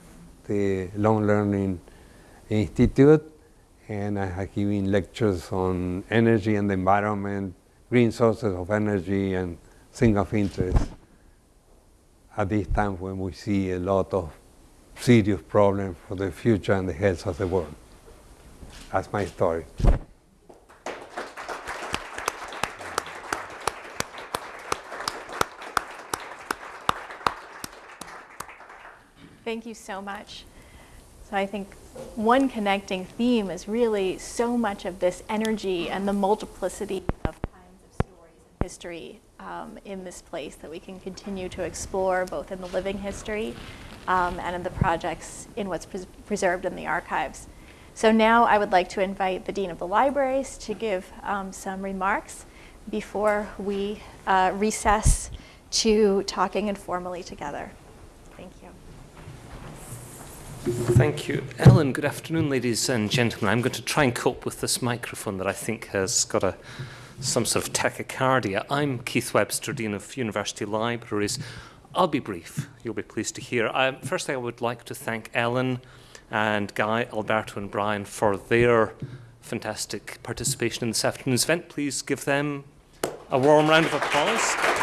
the Long Learning Institute, and I have given lectures on energy and the environment, green sources of energy, and things of interest at this time when we see a lot of serious problem for the future and the health of the world. That's my story. Thank you so much. So I think one connecting theme is really so much of this energy and the multiplicity of kinds of stories and history um, in this place that we can continue to explore both in the living history um, and in the projects in what's pres- preserved in the archives. So now I would like to invite the Dean of the Libraries to give um, some remarks before we uh, recess to talking informally together. Thank you. Thank you. Ellan, good afternoon, ladies and gentlemen. I'm going to try and cope with this microphone that I think has got a, some sort of tachycardia. I'm Keith Webster, Dean of University Libraries. I'll be brief, you'll be pleased to hear. Um, firstly, I would like to thank Ellan and Guy, Alberto, and Brian for their fantastic participation in this afternoon's event. Please give them a warm round of applause.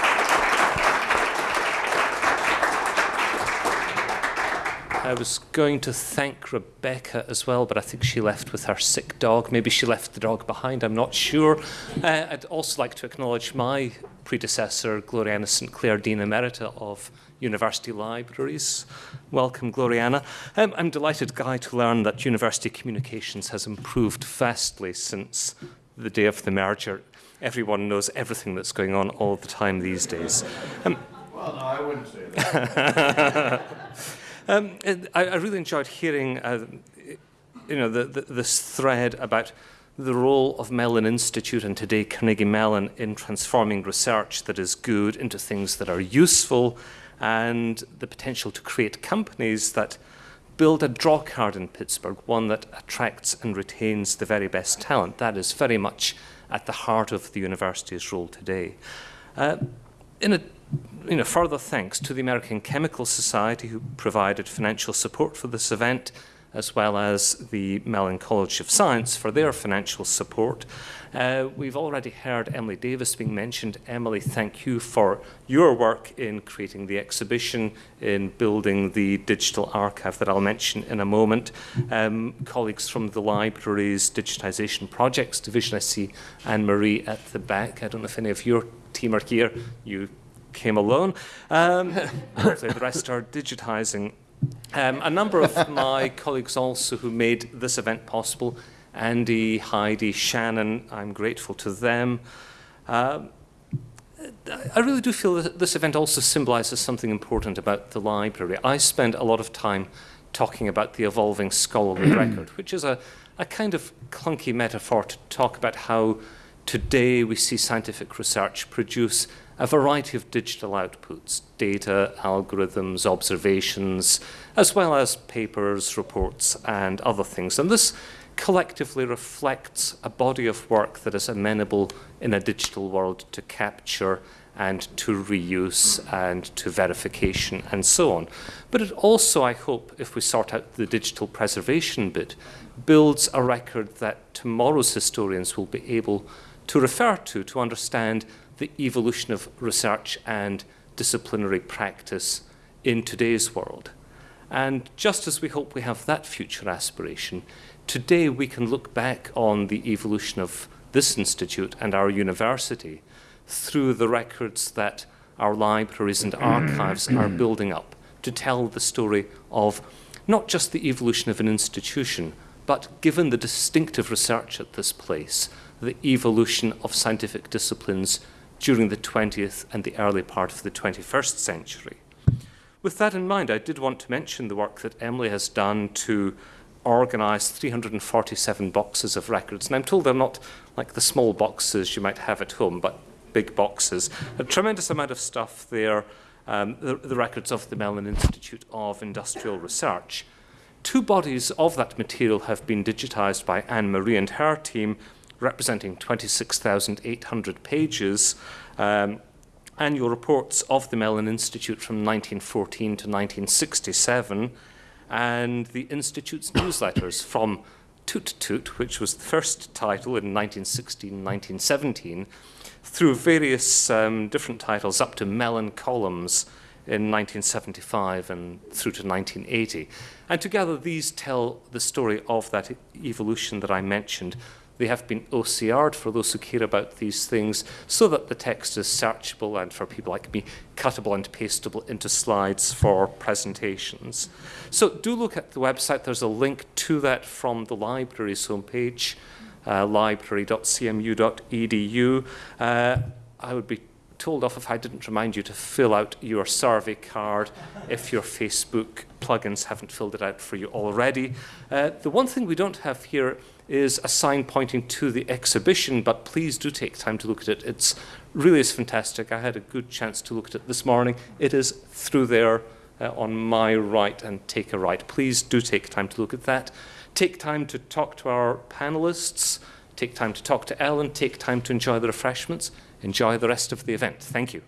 I was going to thank Rebecca as well, but I think she left with her sick dog. Maybe she left the dog behind, I'm not sure. Uh, I'd also like to acknowledge my predecessor, Gloriana St. Clair, Dean Emerita of University Libraries. Welcome, Gloriana. Um, I'm delighted, Guy, to learn that university communications has improved vastly since the day of the merger. Everyone knows everything that's going on all the time these days. Um, Well, no, I wouldn't say that. *laughs* Um, I, I really enjoyed hearing, uh, you know, the, the, this thread about the role of Mellon Institute and today Carnegie Mellon in transforming research that is good into things that are useful and the potential to create companies that build a draw card in Pittsburgh, one that attracts and retains the very best talent. That is very much at the heart of the university's role today. Uh, in a you know, further thanks to the American Chemical Society who provided financial support for this event, as well as the Mellon College of Science for their financial support. Uh, we've already heard Emily Davis being mentioned. Emily, thank you for your work in creating the exhibition, in building the digital archive that I'll mention in a moment. Um, colleagues from the library's digitization projects division, I see Anne Marie at the back. I don't know if any of your team are here. You came alone. Um, *laughs* hopefully the rest are digitizing. Um, a number of my *laughs* colleagues also who made this event possible, Andy, Heidi, Shannon, I'm grateful to them. Um, I really do feel that this event also symbolizes something important about the library. I spend a lot of time talking about the evolving scholarly *clears throat* record, which is a, a kind of clunky metaphor to talk about how today we see scientific research produce a variety of digital outputs, data, algorithms, observations, as well as papers, reports, and other things. And this collectively reflects a body of work that is amenable in a digital world to capture and to reuse and to verification and so on. But it also, I hope, if we sort out the digital preservation bit, builds a record that tomorrow's historians will be able to refer to to understand the evolution of research and disciplinary practice in today's world. And just as we hope we have that future aspiration, today we can look back on the evolution of this institute and our university through the records that our libraries and archives are mm. building up to tell the story of not just the evolution of an institution, but given the distinctive research at this place, the evolution of scientific disciplines during the 20th and the early part of the 21st century. With that in mind, I did want to mention the work that Emily has done to organise 347 boxes of records. And I'm told they're not like the small boxes you might have at home, but big boxes. A tremendous amount of stuff there, um, the, the records of the Mellon Institute of Industrial Research. Two bodies of that material have been digitised by Anne Marie and her team, representing 26,800 pages. Um, annual reports of the Mellon Institute from 1914 to 1967, and the Institute's newsletters from Toot Toot, which was the first title in 1916-1917, through various um, different titles up to Mellon Columns in 1975 and through to 1980. And together these tell the story of that evolution that I mentioned they have been OCR'd for those who care about these things so that the text is searchable and for people like me, cuttable and pastable into slides for presentations. So do look at the website. There's a link to that from the library's homepage, uh, library.cmu.edu. Uh, I would be told off if I didn't remind you to fill out your survey card if your Facebook plugins haven't filled it out for you already. Uh, the one thing we don't have here is a sign pointing to the exhibition, but please do take time to look at it. It's really is fantastic. I had a good chance to look at it this morning. It is through there uh, on my right and take a right. Please do take time to look at that. Take time to talk to our panelists. Take time to talk to Ellan. Take time to enjoy the refreshments. Enjoy the rest of the event. Thank you.